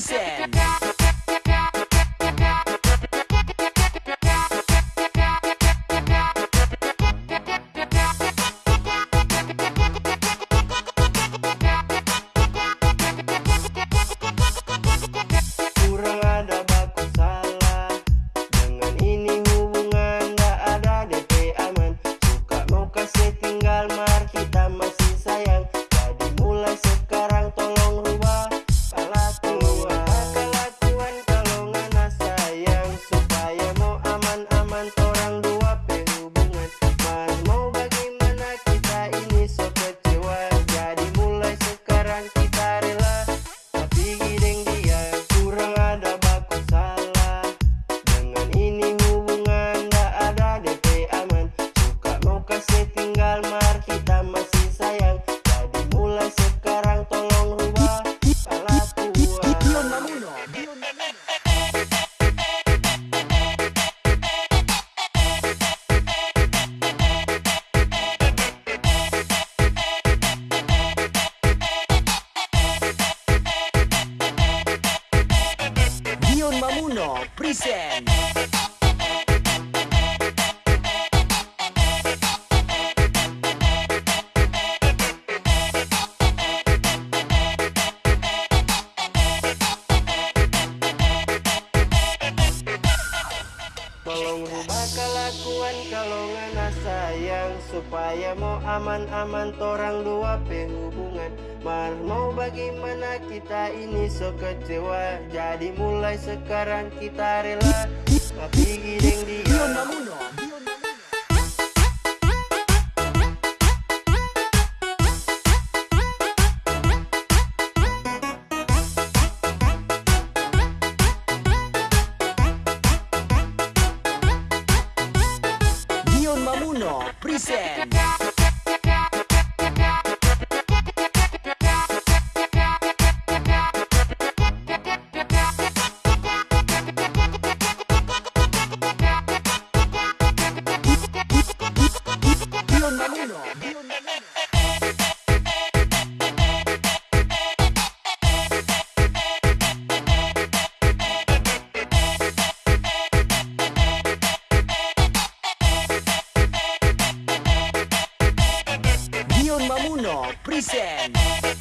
present kasih tinggal mar kita masih sayang. Jadi mulai sekarang tolong rubah Dion Mamuno Dion Mamuno present Tolong rubah kelakuan kalau ngana sayang Supaya mau aman-aman torang dua hubungan Mar mau bagaimana kita ini so kecewa? Jadi mulai sekarang kita rela. Tapi Mamuno Present uno present.